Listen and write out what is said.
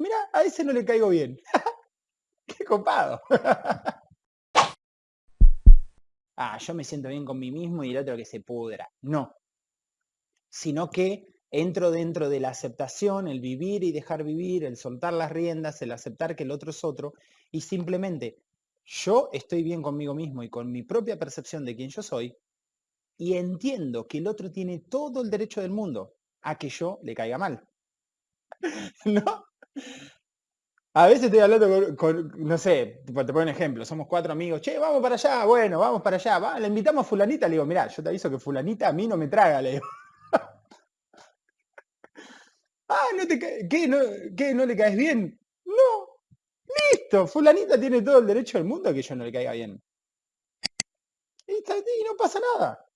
mira, a ese no le caigo bien. ¡Qué copado! ah, yo me siento bien con mí mismo y el otro que se pudra. No. Sino que entro dentro de la aceptación, el vivir y dejar vivir, el soltar las riendas, el aceptar que el otro es otro y simplemente yo estoy bien conmigo mismo y con mi propia percepción de quién yo soy y entiendo que el otro tiene todo el derecho del mundo a que yo le caiga mal. ¿No? A veces estoy hablando con, no sé, te pongo un ejemplo, somos cuatro amigos, che, vamos para allá, bueno, vamos para allá, va, le invitamos a fulanita, le digo, mira, yo te aviso que fulanita a mí no me traga, le digo. ah, ¿no te ¿qué, no, ¿qué, no le caes bien? No, listo, fulanita tiene todo el derecho del mundo que yo no le caiga bien. Y, y no pasa nada.